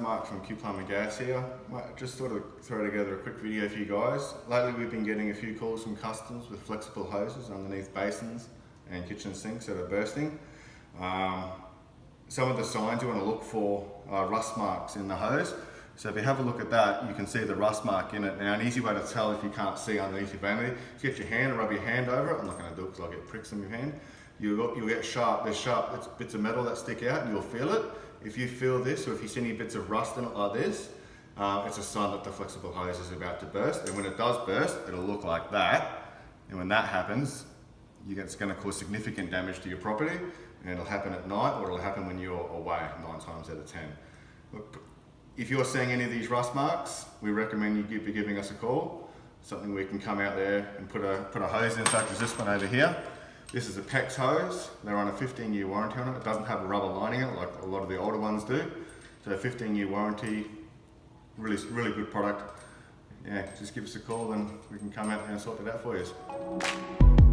Mark from Q Plumber Gas here. Just thought I'd throw together a quick video for you guys. Lately we've been getting a few calls from customers with flexible hoses underneath basins and kitchen sinks that are bursting. Um, some of the signs you want to look for are rust marks in the hose. So if you have a look at that, you can see the rust mark in it. Now an easy way to tell if you can't see underneath your vanity, is get your hand and rub your hand over it. I'm not going to do it because I'll get pricks in your hand. You'll, you'll get sharp, there's sharp bits of metal that stick out and you'll feel it. If you feel this or if you see any bits of rust in it like this, uh, it's a sign that the flexible hose is about to burst. And when it does burst, it'll look like that. And when that happens, it's going to cause significant damage to your property and it'll happen at night or it'll happen when you're away nine times out of 10. If you're seeing any of these rust marks, we recommend you be giving us a call. Something we can come out there and put a, put a hose in such as this one over here. This is a PEX hose. They're on a 15 year warranty on it. It doesn't have a rubber lining in it like a lot of the older ones do. So 15 year warranty, really, really good product. Yeah, just give us a call and we can come out there and sort it out for you.